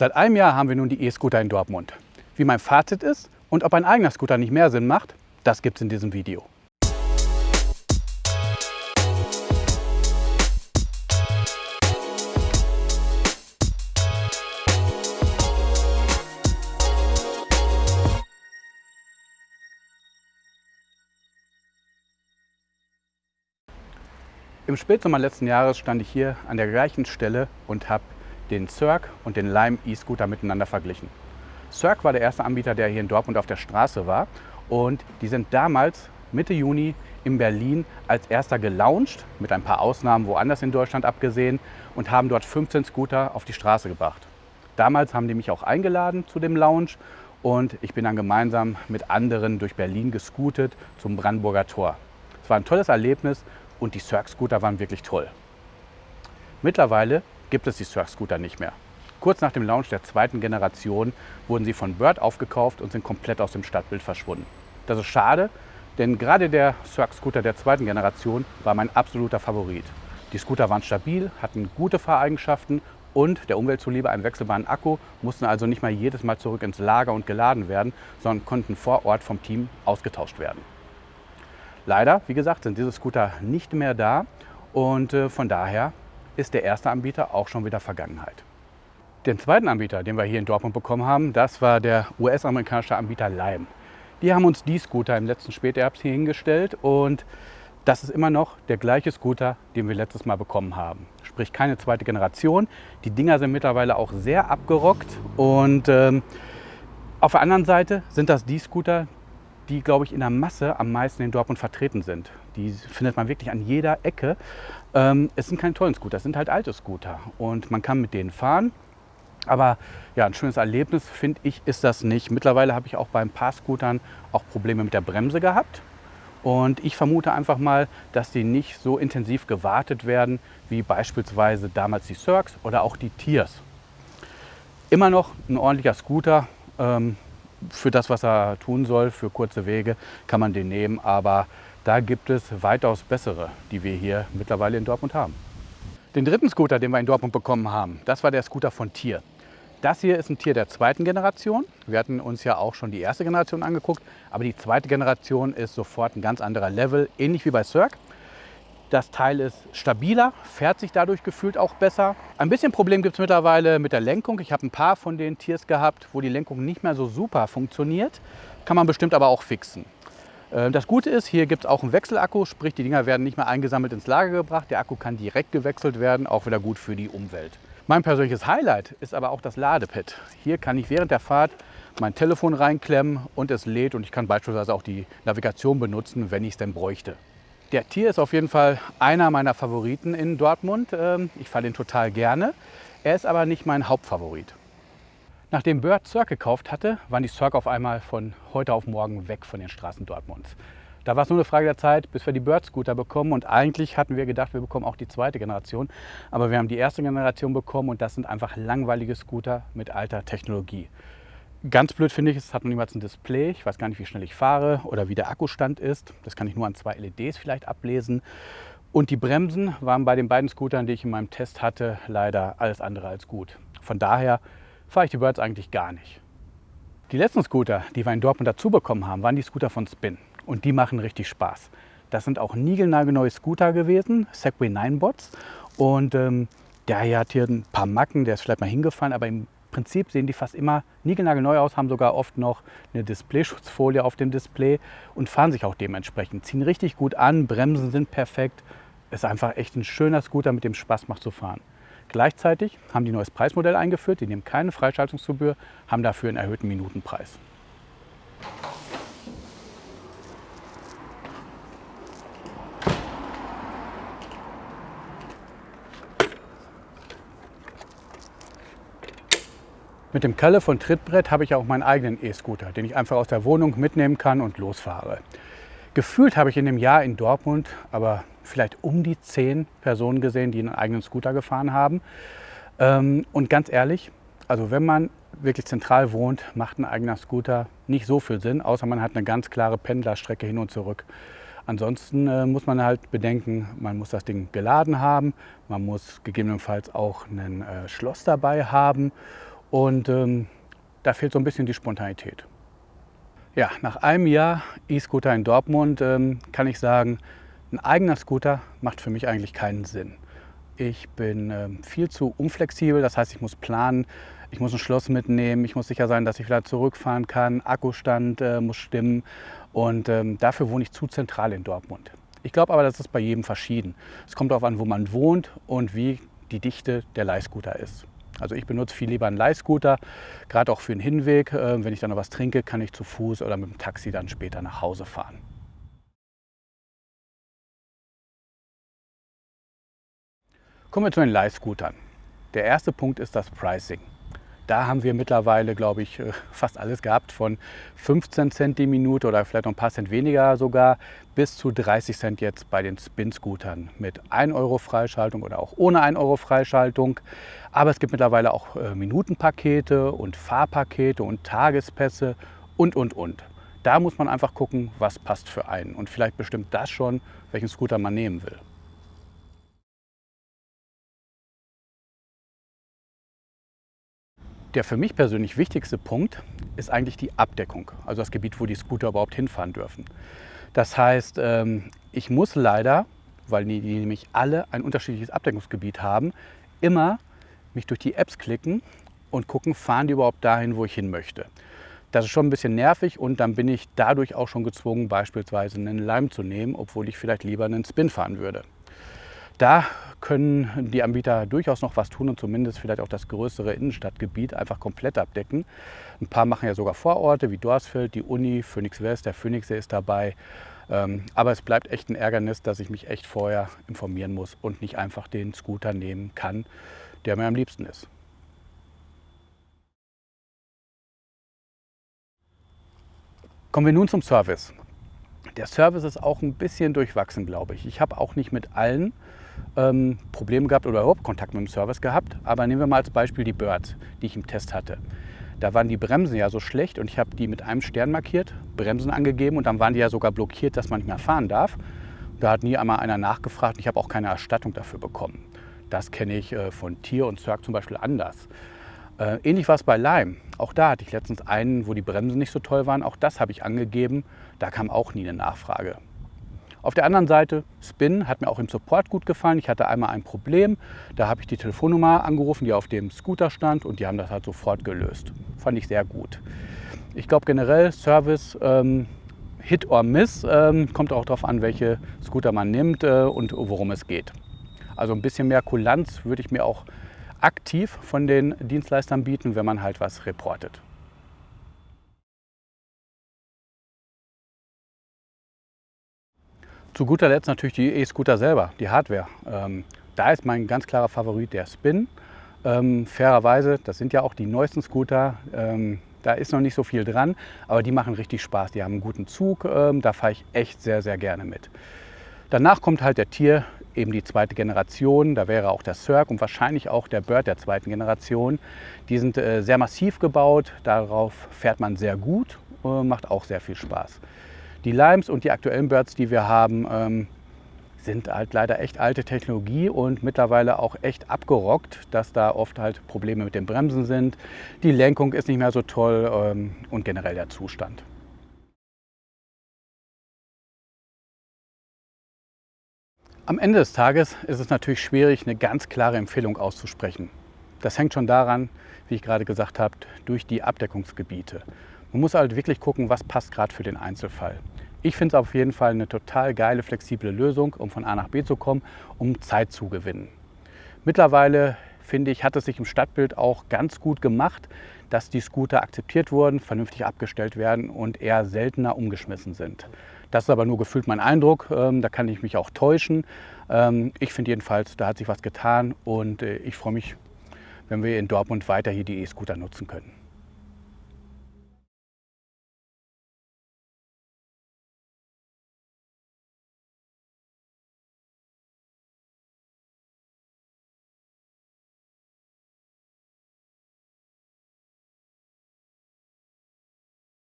Seit einem Jahr haben wir nun die E-Scooter in Dortmund. Wie mein Fazit ist und ob ein eigener Scooter nicht mehr Sinn macht, das gibt es in diesem Video. Im Spätsommer letzten Jahres stand ich hier an der gleichen Stelle und habe den Cirque und den Lime E-Scooter miteinander verglichen. Cirque war der erste Anbieter, der hier in Dortmund auf der Straße war und die sind damals Mitte Juni in Berlin als erster gelauncht, mit ein paar Ausnahmen woanders in Deutschland abgesehen und haben dort 15 Scooter auf die Straße gebracht. Damals haben die mich auch eingeladen zu dem Launch und ich bin dann gemeinsam mit anderen durch Berlin gescootet zum Brandenburger Tor. Es war ein tolles Erlebnis und die Cirque-Scooter waren wirklich toll. Mittlerweile gibt es die Surf-Scooter nicht mehr. Kurz nach dem Launch der zweiten Generation wurden sie von Bird aufgekauft und sind komplett aus dem Stadtbild verschwunden. Das ist schade, denn gerade der Surf-Scooter der zweiten Generation war mein absoluter Favorit. Die Scooter waren stabil, hatten gute Fahreigenschaften und der Umwelt zuliebe einen wechselbaren Akku, mussten also nicht mal jedes Mal zurück ins Lager und geladen werden, sondern konnten vor Ort vom Team ausgetauscht werden. Leider, wie gesagt, sind diese Scooter nicht mehr da und äh, von daher ist der erste Anbieter auch schon wieder Vergangenheit. Den zweiten Anbieter, den wir hier in Dortmund bekommen haben, das war der US-amerikanische Anbieter Lime. Die haben uns die Scooter im letzten Spätherbst hier hingestellt und das ist immer noch der gleiche Scooter, den wir letztes Mal bekommen haben. Sprich keine zweite Generation. Die Dinger sind mittlerweile auch sehr abgerockt und ähm, auf der anderen Seite sind das die Scooter, die, glaube ich, in der Masse am meisten in Dortmund vertreten sind. Die findet man wirklich an jeder Ecke. Ähm, es sind keine tollen Scooter, es sind halt alte Scooter und man kann mit denen fahren. Aber ja, ein schönes Erlebnis, finde ich, ist das nicht. Mittlerweile habe ich auch bei ein paar Scootern auch Probleme mit der Bremse gehabt. Und ich vermute einfach mal, dass die nicht so intensiv gewartet werden, wie beispielsweise damals die Cirques oder auch die Tiers. Immer noch ein ordentlicher Scooter. Ähm, für das, was er tun soll, für kurze Wege, kann man den nehmen. Aber da gibt es weitaus bessere, die wir hier mittlerweile in Dortmund haben. Den dritten Scooter, den wir in Dortmund bekommen haben, das war der Scooter von Tier. Das hier ist ein Tier der zweiten Generation. Wir hatten uns ja auch schon die erste Generation angeguckt, aber die zweite Generation ist sofort ein ganz anderer Level, ähnlich wie bei Cirque. Das Teil ist stabiler, fährt sich dadurch gefühlt auch besser. Ein bisschen Problem gibt es mittlerweile mit der Lenkung. Ich habe ein paar von den Tiers gehabt, wo die Lenkung nicht mehr so super funktioniert. Kann man bestimmt aber auch fixen. Äh, das Gute ist, hier gibt es auch einen Wechselakku, sprich die Dinger werden nicht mehr eingesammelt ins Lager gebracht. Der Akku kann direkt gewechselt werden, auch wieder gut für die Umwelt. Mein persönliches Highlight ist aber auch das Ladepad. Hier kann ich während der Fahrt mein Telefon reinklemmen und es lädt und ich kann beispielsweise auch die Navigation benutzen, wenn ich es denn bräuchte. Der Tier ist auf jeden Fall einer meiner Favoriten in Dortmund. Ähm, ich fahre den total gerne. Er ist aber nicht mein Hauptfavorit. Nachdem Bird Cirque gekauft hatte, waren die Cirque auf einmal von heute auf morgen weg von den Straßen Dortmunds. Da war es nur eine Frage der Zeit, bis wir die Bird Scooter bekommen. Und eigentlich hatten wir gedacht, wir bekommen auch die zweite Generation. Aber wir haben die erste Generation bekommen und das sind einfach langweilige Scooter mit alter Technologie. Ganz blöd finde ich, es hat noch niemals ein Display. Ich weiß gar nicht, wie schnell ich fahre oder wie der Akkustand ist. Das kann ich nur an zwei LEDs vielleicht ablesen. Und die Bremsen waren bei den beiden Scootern, die ich in meinem Test hatte, leider alles andere als gut. Von daher fahre ich die Birds eigentlich gar nicht. Die letzten Scooter, die wir in Dortmund dazu bekommen haben, waren die Scooter von Spin. Und die machen richtig Spaß. Das sind auch niegelnagelneue Scooter gewesen, Segway 9 Bots. Und ähm, der hier hat hier ein paar Macken, der ist vielleicht mal hingefallen, aber im Prinzip sehen die fast immer niegelnagelneu aus, haben sogar oft noch eine Displayschutzfolie auf dem Display und fahren sich auch dementsprechend. Ziehen richtig gut an, Bremsen sind perfekt. Ist einfach echt ein schöner Scooter, mit dem Spaß macht zu fahren. Gleichzeitig haben die neues Preismodell eingeführt, die nehmen keine Freischaltungsgebühr, haben dafür einen erhöhten Minutenpreis. Mit dem Kalle von Trittbrett habe ich auch meinen eigenen E-Scooter, den ich einfach aus der Wohnung mitnehmen kann und losfahre. Gefühlt habe ich in dem Jahr in Dortmund aber vielleicht um die zehn Personen gesehen, die einen eigenen Scooter gefahren haben. Ähm, und ganz ehrlich, also wenn man wirklich zentral wohnt, macht ein eigener Scooter nicht so viel Sinn, außer man hat eine ganz klare Pendlerstrecke hin und zurück. Ansonsten äh, muss man halt bedenken, man muss das Ding geladen haben, man muss gegebenenfalls auch ein äh, Schloss dabei haben und ähm, da fehlt so ein bisschen die Spontanität. Ja, nach einem Jahr E-Scooter in Dortmund ähm, kann ich sagen, ein eigener Scooter macht für mich eigentlich keinen Sinn. Ich bin ähm, viel zu unflexibel, das heißt, ich muss planen, ich muss ein Schloss mitnehmen, ich muss sicher sein, dass ich wieder zurückfahren kann, Akkustand äh, muss stimmen und ähm, dafür wohne ich zu zentral in Dortmund. Ich glaube aber, das ist bei jedem verschieden. Es kommt darauf an, wo man wohnt und wie die Dichte der Leihscooter ist. Also ich benutze viel lieber einen Leihscooter, gerade auch für den Hinweg. Äh, wenn ich dann noch was trinke, kann ich zu Fuß oder mit dem Taxi dann später nach Hause fahren. Kommen wir zu den Leihscootern. Der erste Punkt ist das Pricing. Da haben wir mittlerweile, glaube ich, äh, fast alles gehabt, von 15 Cent die Minute oder vielleicht noch ein paar Cent weniger sogar, bis zu 30 Cent jetzt bei den Spin-Scootern mit 1 Euro Freischaltung oder auch ohne 1 Euro Freischaltung. Aber es gibt mittlerweile auch äh, Minutenpakete und Fahrpakete und Tagespässe und, und, und. Da muss man einfach gucken, was passt für einen. Und vielleicht bestimmt das schon, welchen Scooter man nehmen will. Der für mich persönlich wichtigste Punkt ist eigentlich die Abdeckung, also das Gebiet, wo die Scooter überhaupt hinfahren dürfen. Das heißt, ähm, ich muss leider, weil die nämlich alle ein unterschiedliches Abdeckungsgebiet haben, immer mich durch die Apps klicken und gucken, fahren die überhaupt dahin, wo ich hin möchte. Das ist schon ein bisschen nervig und dann bin ich dadurch auch schon gezwungen, beispielsweise einen Lime zu nehmen, obwohl ich vielleicht lieber einen Spin fahren würde. Da können die Anbieter durchaus noch was tun und zumindest vielleicht auch das größere Innenstadtgebiet einfach komplett abdecken. Ein paar machen ja sogar Vororte wie Dorsfeld, die Uni, Phoenix West, der Phoenixsee ist dabei. Ähm, aber es bleibt echt ein Ärgernis, dass ich mich echt vorher informieren muss und nicht einfach den Scooter nehmen kann, der mir am liebsten ist. Kommen wir nun zum Service. Der Service ist auch ein bisschen durchwachsen, glaube ich. Ich habe auch nicht mit allen ähm, Probleme gehabt oder überhaupt Kontakt mit dem Service gehabt. Aber nehmen wir mal als Beispiel die Birds, die ich im Test hatte. Da waren die Bremsen ja so schlecht und ich habe die mit einem Stern markiert, Bremsen angegeben und dann waren die ja sogar blockiert, dass man nicht mehr fahren darf. Da hat nie einmal einer nachgefragt und ich habe auch keine Erstattung dafür bekommen. Das kenne ich äh, von Tier und Cirque zum Beispiel anders. Äh, ähnlich war es bei Lime. Auch da hatte ich letztens einen, wo die Bremsen nicht so toll waren. Auch das habe ich angegeben. Da kam auch nie eine Nachfrage. Auf der anderen Seite, Spin hat mir auch im Support gut gefallen. Ich hatte einmal ein Problem, da habe ich die Telefonnummer angerufen, die auf dem Scooter stand und die haben das halt sofort gelöst. Fand ich sehr gut. Ich glaube generell Service ähm, Hit or Miss, ähm, kommt auch darauf an, welche Scooter man nimmt äh, und worum es geht. Also ein bisschen mehr Kulanz würde ich mir auch aktiv von den Dienstleistern bieten, wenn man halt was reportet. Zu guter Letzt natürlich die E-Scooter selber, die Hardware. Ähm, da ist mein ganz klarer Favorit der Spin. Ähm, fairerweise, das sind ja auch die neuesten Scooter, ähm, da ist noch nicht so viel dran, aber die machen richtig Spaß. Die haben einen guten Zug, ähm, da fahre ich echt sehr, sehr gerne mit. Danach kommt halt der Tier, eben die zweite Generation. Da wäre auch der Cirque und wahrscheinlich auch der Bird der zweiten Generation. Die sind äh, sehr massiv gebaut, darauf fährt man sehr gut, äh, macht auch sehr viel Spaß. Die Limes und die aktuellen Birds, die wir haben, ähm, sind halt leider echt alte Technologie und mittlerweile auch echt abgerockt, dass da oft halt Probleme mit den Bremsen sind. Die Lenkung ist nicht mehr so toll ähm, und generell der Zustand. Am Ende des Tages ist es natürlich schwierig, eine ganz klare Empfehlung auszusprechen. Das hängt schon daran, wie ich gerade gesagt habe, durch die Abdeckungsgebiete. Man muss halt wirklich gucken, was passt gerade für den Einzelfall. Ich finde es auf jeden Fall eine total geile, flexible Lösung, um von A nach B zu kommen, um Zeit zu gewinnen. Mittlerweile, finde ich, hat es sich im Stadtbild auch ganz gut gemacht, dass die Scooter akzeptiert wurden, vernünftig abgestellt werden und eher seltener umgeschmissen sind. Das ist aber nur gefühlt mein Eindruck, ähm, da kann ich mich auch täuschen. Ähm, ich finde jedenfalls, da hat sich was getan und äh, ich freue mich, wenn wir in Dortmund weiter hier die E-Scooter nutzen können.